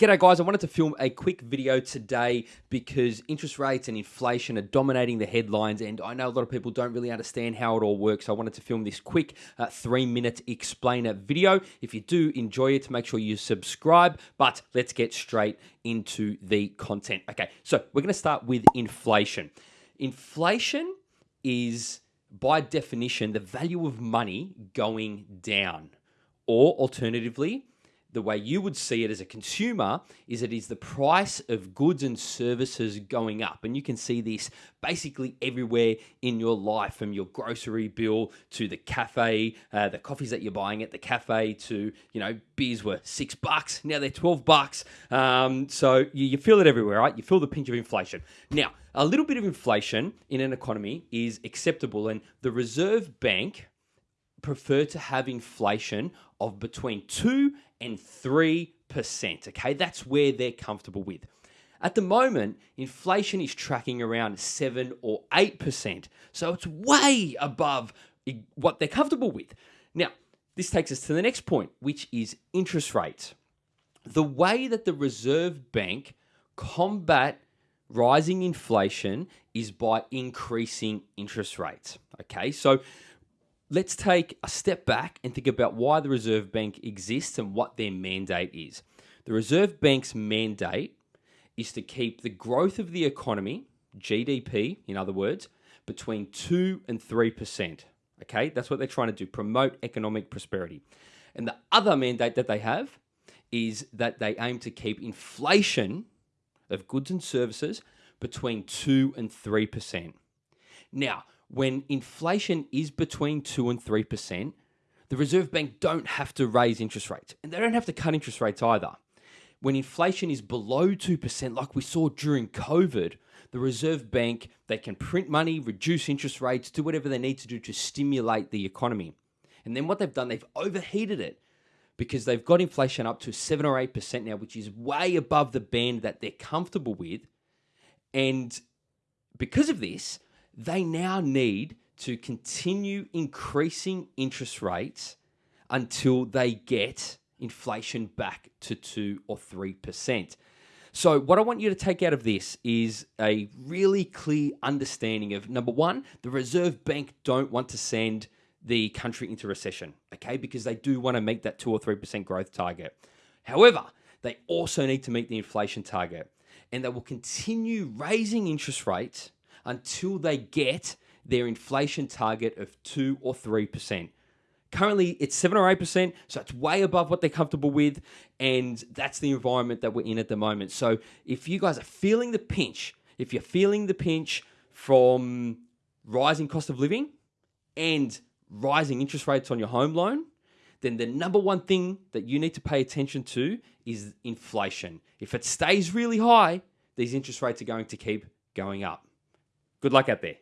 G'day guys, I wanted to film a quick video today because interest rates and inflation are dominating the headlines and I know a lot of people don't really understand how it all works. So I wanted to film this quick uh, three minute explainer video. If you do enjoy it, make sure you subscribe, but let's get straight into the content. Okay, so we're gonna start with inflation. Inflation is by definition the value of money going down or alternatively, the way you would see it as a consumer is it is the price of goods and services going up. And you can see this basically everywhere in your life from your grocery bill to the cafe, uh, the coffees that you're buying at the cafe to, you know, beers were six bucks. Now they're 12 bucks. Um, so you, you feel it everywhere, right? You feel the pinch of inflation. Now, a little bit of inflation in an economy is acceptable. And the Reserve Bank prefer to have inflation of between 2 and 3%. Okay, that's where they're comfortable with. At the moment, inflation is tracking around 7 or 8%. So it's way above what they're comfortable with. Now, this takes us to the next point, which is interest rates. The way that the Reserve Bank combat rising inflation is by increasing interest rates. Okay, so let's take a step back and think about why the Reserve Bank exists and what their mandate is. The Reserve Bank's mandate is to keep the growth of the economy, GDP, in other words, between 2 and 3%. Okay, that's what they're trying to do promote economic prosperity. And the other mandate that they have is that they aim to keep inflation of goods and services between 2 and 3%. Now, when inflation is between 2 and 3%, the Reserve Bank don't have to raise interest rates and they don't have to cut interest rates either. When inflation is below 2%, like we saw during COVID, the Reserve Bank, they can print money, reduce interest rates, do whatever they need to do to stimulate the economy. And then what they've done, they've overheated it because they've got inflation up to 7 or 8% now, which is way above the band that they're comfortable with. And because of this, they now need to continue increasing interest rates until they get inflation back to 2 or 3%. So, what I want you to take out of this is a really clear understanding of number one, the Reserve Bank don't want to send the country into recession, okay, because they do want to meet that 2 or 3% growth target. However, they also need to meet the inflation target, and they will continue raising interest rates until they get their inflation target of 2 or 3%. Currently, it's 7 or 8%, so it's way above what they're comfortable with, and that's the environment that we're in at the moment. So, if you guys are feeling the pinch, if you're feeling the pinch from rising cost of living and rising interest rates on your home loan, then the number one thing that you need to pay attention to is inflation. If it stays really high, these interest rates are going to keep going up. Good luck out there.